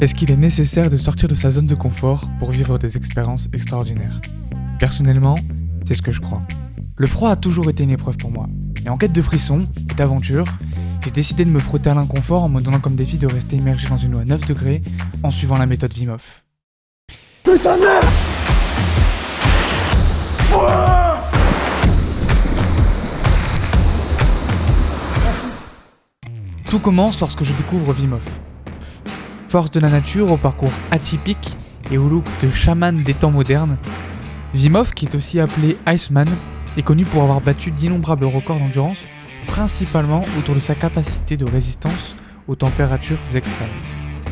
Est-ce qu'il est nécessaire de sortir de sa zone de confort pour vivre des expériences extraordinaires? Personnellement, c'est ce que je crois. Le froid a toujours été une épreuve pour moi. Et en quête de frissons et d'aventure, j'ai décidé de me frotter à l'inconfort en me donnant comme défi de rester immergé dans une eau à 9 degrés en suivant la méthode. Putain de merde Tout commence lorsque je découvre Wim Hof. Force de la nature au parcours atypique et au look de chaman des temps modernes, Wim Hof, qui est aussi appelé Iceman, est connu pour avoir battu d'innombrables records d'endurance, principalement autour de sa capacité de résistance aux températures extrêmes.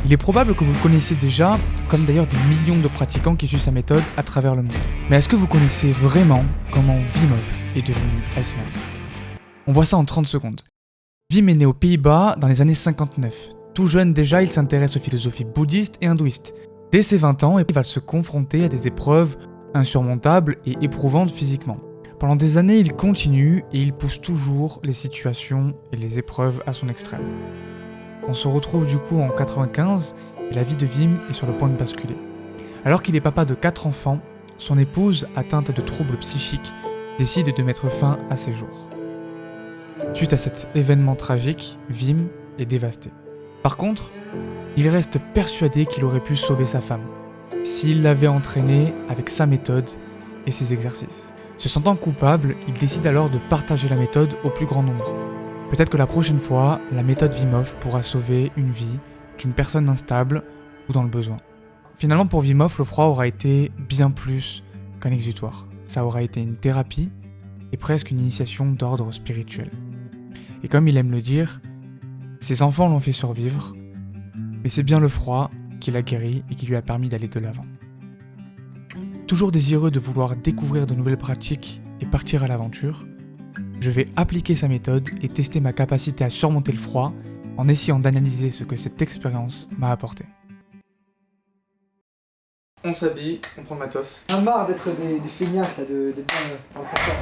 Il est probable que vous le connaissez déjà, comme d'ailleurs des millions de pratiquants qui suivent sa méthode à travers le monde. Mais est-ce que vous connaissez vraiment comment Wim Hof est devenu Iceman? On voit ça en 30 secondes. Wim est né aux Pays-Bas dans les années 59. Tout jeune déjà, il s'intéresse aux philosophies bouddhistes et hindouistes. Dès ses 20 ans, il va se confronter à des épreuves insurmontables et éprouvantes physiquement. Pendant des années, il continue et il pousse toujours les situations et les épreuves à son extrême. On se retrouve du coup en 95 et la vie de Wim est sur le point de basculer. Alors qu'il est papa de 4 enfants, son épouse, atteinte de troubles psychiques, décide de mettre fin à ses jours. Suite à cet événement tragique, Wim est dévasté. Par contre, il reste persuadé qu'il aurait pu sauver sa femme, s'il l'avait entraînée avec sa méthode et ses exercices. Se sentant coupable, il décide alors de partager la méthode au plus grand nombre. Peut-être que la prochaine fois, la méthode Vimov pourra sauver une vie d'une personne instable ou dans le besoin. Finalement, pour Vimov, le froid aura été bien plus qu'un exutoire. Ça aura été une thérapie et presque une initiation d'ordre spirituel. Et comme il aime le dire, ses enfants l'ont fait survivre, mais c'est bien le froid qui l'a guéri et qui lui a permis d'aller de l'avant. Toujours désireux de vouloir découvrir de nouvelles pratiques et partir à l'aventure, je vais appliquer sa méthode et tester ma capacité à surmonter le froid en essayant d'analyser ce que cette expérience m'a apporté. On s'habille, on prend le matos. J'en ai marre d'être des, des feignasses, là, de- d'être dans, dans le confort.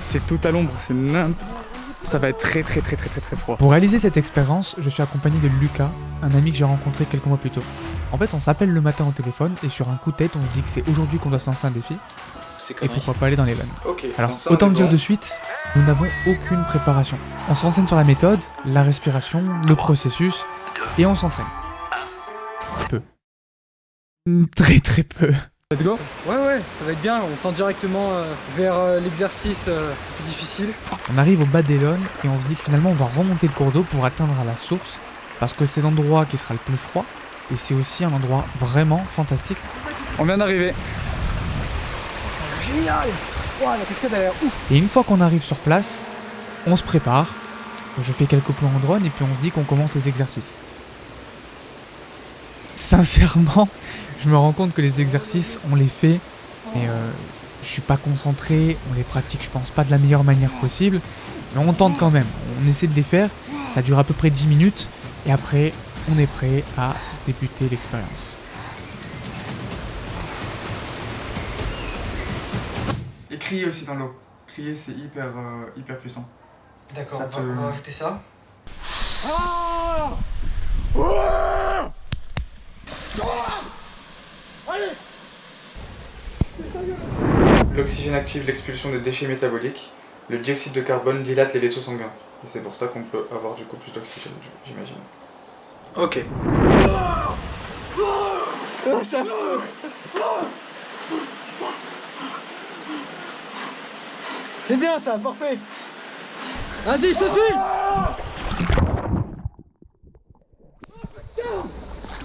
C'est tout à l'ombre, c'est n'importe. Ça va être très très très très très très froid. Pour réaliser cette expérience, je suis accompagné de Lucas, un ami que j'ai rencontré quelques mois plus tôt. En fait, on s'appelle le matin au téléphone et sur un coup de tête, on se dit que c'est aujourd'hui qu'on doit se lancer un défi et pourquoi pas aller dans les vannes. Alors, autant le dire de suite, nous n'avons aucune préparation. On se renseigne sur la méthode, la respiration, le processus, et on s'entraîne. Peu. Très très peu. Let's go Ouais ouais, ça va être bien, on tend directement euh, vers euh, l'exercice euh, le plus difficile. On arrive au bas d'Elon et on se dit que finalement on va remonter le cours d'eau pour atteindre la source, parce que c'est l'endroit qui sera le plus froid, et c'est aussi un endroit vraiment fantastique. On vient d'arriver. Génial Ouah, la cascade a l'air ouf Et une fois qu'on arrive sur place, on se prépare, je fais quelques plans en drone et puis on se dit qu'on commence les exercices. Sincèrement, je me rends compte que les exercices, on les fait, mais euh, je suis pas concentré, on les pratique, je pense pas de la meilleure manière possible, mais on tente quand même, on essaie de les faire, ça dure à peu près 10 minutes, et après, on est prêt à débuter l'expérience. Et crier aussi dans l'eau. Crier, c'est hyper, hyper puissant. D'accord, Ça on, va- te- on va rajouter ça. L'oxygène active l'expulsion des déchets métaboliques. Le dioxyde de carbone dilate les vaisseaux sanguins. Et c'est pour ça qu'on peut avoir du coup plus d'oxygène, j'imagine. Ok. C'est bien ça, parfait Vas-y, je te suis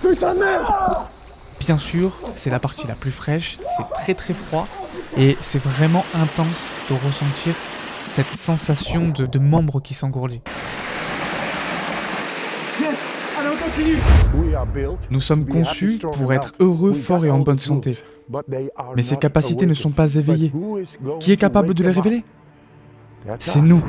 Putain de merde Bien sûr, c'est la partie la plus fraîche, c'est très très froid et c'est vraiment intense de ressentir cette sensation de, de membres qui s'engourdit. Nous sommes conçus pour être heureux, forts et en bonne santé. Mais ces capacités ne sont pas éveillées. Qui est capable de les révéler? C'est nous.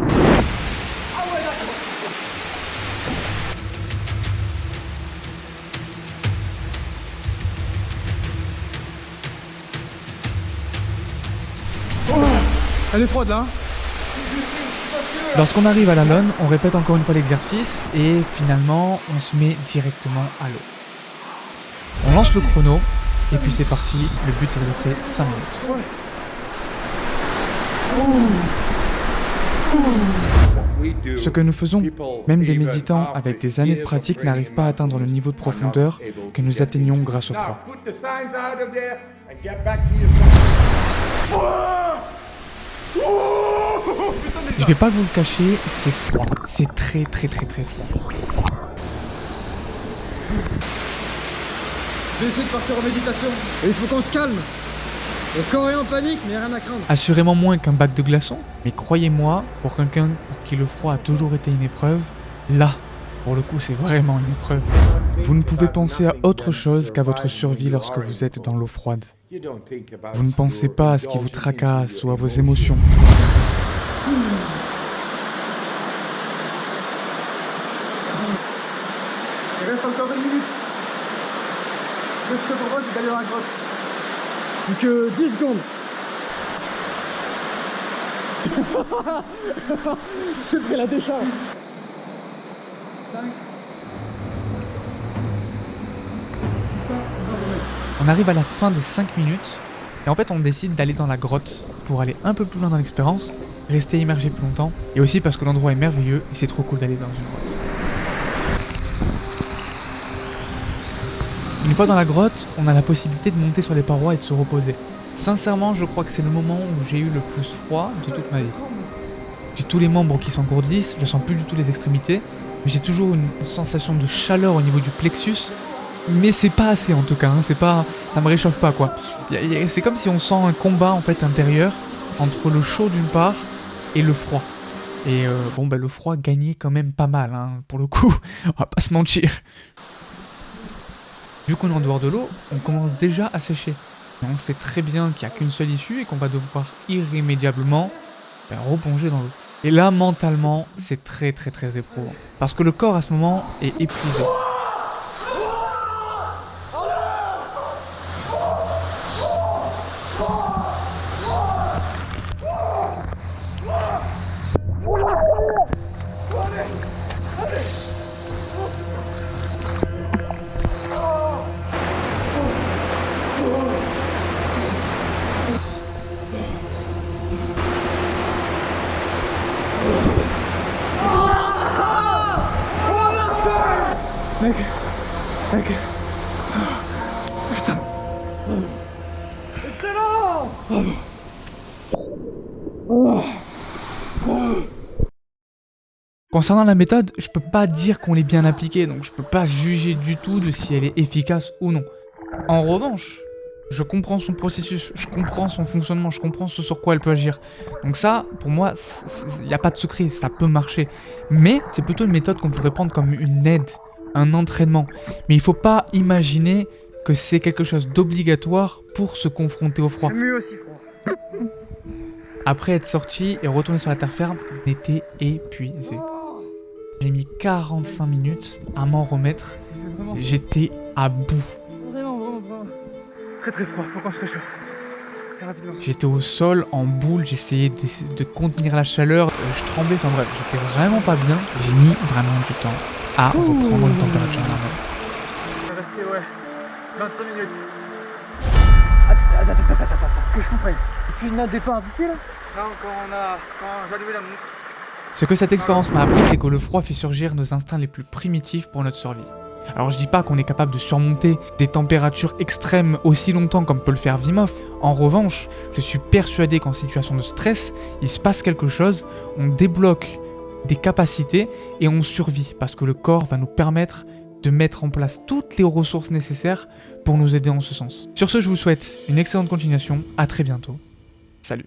Elle est froide là hein Lorsqu'on arrive à la lone, on répète encore une fois l'exercice et finalement on se met directement à l'eau. On lance le chrono et puis c'est parti, le but c'est de rester 5 minutes. Ce que nous faisons, même des méditants avec des années de pratique n'arrivent pas à atteindre le niveau de profondeur que nous atteignons grâce au froid. Je vais pas vous le cacher, c'est froid. C'est très très très très froid. Essayer de partir en méditation. Et il faut qu'on se calme. Le corps est en panique, mais rien à craindre. Assurément moins qu'un bac de glaçons, mais croyez-moi, pour quelqu'un pour qui le froid a toujours été une épreuve, là, pour le coup, c'est vraiment une épreuve. Vous ne pouvez penser à autre chose qu'à votre survie lorsque vous êtes dans l'eau froide. Vous ne pensez pas à ce qui vous tracasse ou à vos émotions. Il reste encore une minute. Ce que te propose, c'est d'aller dans la grotte. Plus que 10 secondes. J'ai pris la décharge. On arrive à la fin des 5 minutes et en fait on décide d'aller dans la grotte pour aller un peu plus loin dans l'expérience, rester immergé plus longtemps et aussi parce que l'endroit est merveilleux et c'est trop cool d'aller dans une grotte. Une fois dans la grotte, on a la possibilité de monter sur les parois et de se reposer. Sincèrement, je crois que c'est le moment où j'ai eu le plus froid de toute ma vie. J'ai tous les membres qui s'engourdissent, je sens plus du tout les extrémités, mais j'ai toujours une sensation de chaleur au niveau du plexus mais c'est pas assez en tout cas, hein. c'est pas, ça me réchauffe pas quoi. C'est comme si on sent un combat en fait intérieur entre le chaud d'une part et le froid. Et euh, bon bah le froid gagnait quand même pas mal, hein, pour le coup, on va pas se mentir. Vu qu'on est en dehors de l'eau, on commence déjà à sécher. on sait très bien qu'il n'y a qu'une seule issue et qu'on va devoir irrémédiablement bah, replonger dans l'eau. Et là, mentalement, c'est très très très éprouvant. Parce que le corps à ce moment est épuisé. Mec. Mec. Putain. Excellent Concernant la méthode, je peux pas dire qu'on l'ait bien appliquée, donc je peux pas juger du tout de si elle est efficace ou non. En revanche, je comprends son processus, je comprends son fonctionnement, je comprends ce sur quoi elle peut agir. Donc ça, pour moi, il n'y a pas de secret, ça peut marcher. Mais c'est plutôt une méthode qu'on pourrait prendre comme une aide un entraînement. Mais il faut pas imaginer que c'est quelque chose d'obligatoire pour se confronter au froid. aussi froid. Après être sorti et retourné sur la terre ferme, on était épuisé. J'ai mis 45 minutes à m'en remettre. J'étais à bout. Vraiment, vraiment, vraiment. Très très froid, faut qu'on se réchauffe. J'étais au sol, en boule, j'essayais de, contenir la chaleur, je tremblais, enfin bref, j'étais vraiment pas bien. J'ai mis vraiment du temps à reprendre une température normale. On va rester, ouais, 25 minutes. Attends, attends, attends, attends, attends, que je comprenne. Et puis notre départ d'ici là? Non, quand on a, quand j'ai allumé la montre. Ce que cette expérience m'a appris, c'est que le froid fait surgir nos instincts les plus primitifs pour notre survie. Alors je dis pas qu'on est capable de surmonter des températures extrêmes aussi longtemps comme peut le faire Vimov. En revanche, je suis persuadé qu'en situation de stress, il se passe quelque chose, on débloque des capacités et on survit parce que le corps va nous permettre de mettre en place toutes les ressources nécessaires pour nous aider en ce sens. Sur ce, je vous souhaite une excellente continuation, à très bientôt. Salut